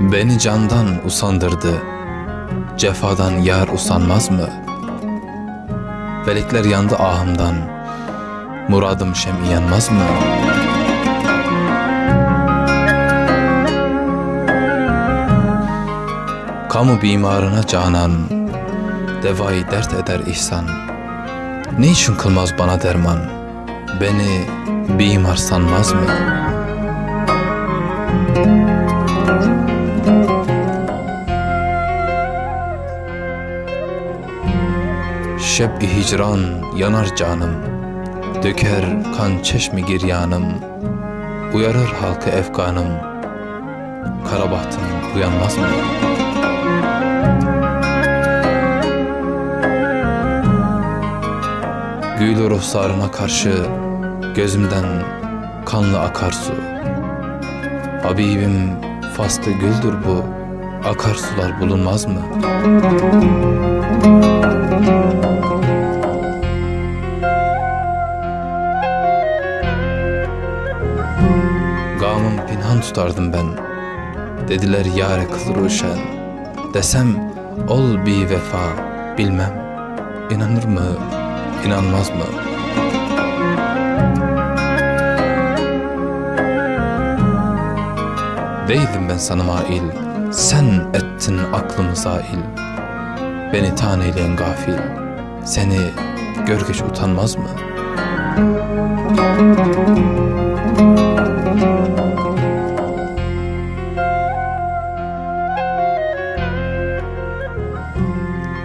Beni candan usandırdı. Cefadan yar usanmaz mı? Felekler yandı ahımdan. Muradım şem'i yanmaz mı? Kamu bimarına canan, devayı dert eder ihsan. Niçin kılmaz bana derman? Beni bimar sanmaz mı? Şeb-i hicran yanar canım, Döker kan çeşmi giryanım, Uyarır halkı efkanım, Karabahtım uyanmaz mı? Gül ruhsarına karşı Gözümden kanlı akarsu Habibim faslı güldür bu Akarsular bulunmaz mı? Gamım pinhan tutardım ben. Dediler yâre kıl ruşen. Desem ol bir vefa bilmem. İnanır mı, inanmaz mı? Değildim ben sana mail. Sen ettin aklımı zail. Beni taneyleyen gafil. Seni görgeç utanmaz mı?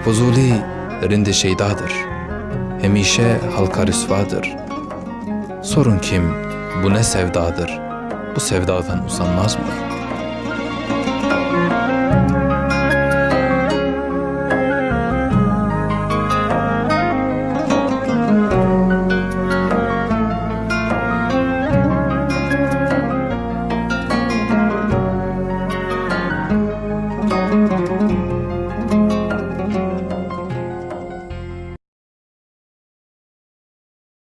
Fuzuli rinde şeydadır. Hemişe halka rüsvadır. Sorun kim, bu ne sevdadır? Bu sevdadan usanmaz mı?